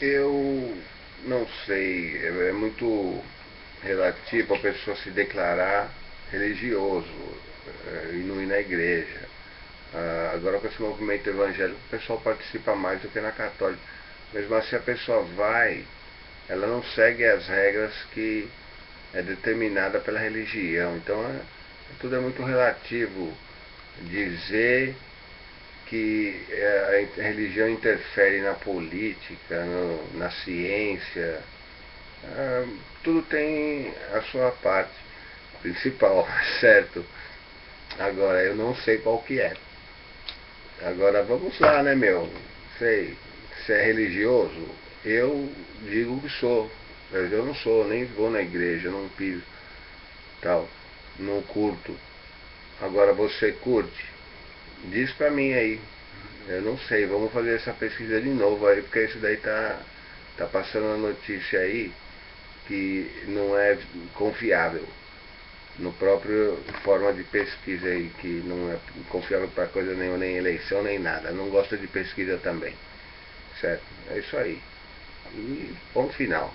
Eu não sei, é muito relativo a pessoa se declarar religioso é, e não ir na igreja. Ah, agora com esse movimento evangélico o pessoal participa mais do que na católica. Mesmo assim a pessoa vai, ela não segue as regras que é determinada pela religião. Então é, tudo é muito relativo dizer que é, a religião interfere na política, no, na ciência, ah, tudo tem a sua parte principal, certo? Agora eu não sei qual que é. Agora vamos lá, né meu? Sei, se é religioso, eu digo que sou. Mas eu não sou, nem vou na igreja, não piso, tal, não curto. Agora você curte? Diz pra mim aí. Eu não sei, vamos fazer essa pesquisa de novo aí, porque isso daí tá, tá passando uma notícia aí que não é confiável. No próprio forma de pesquisa aí, que não é confiável para coisa nenhuma, nem eleição, nem nada. Não gosta de pesquisa também. Certo? É isso aí. E ponto final.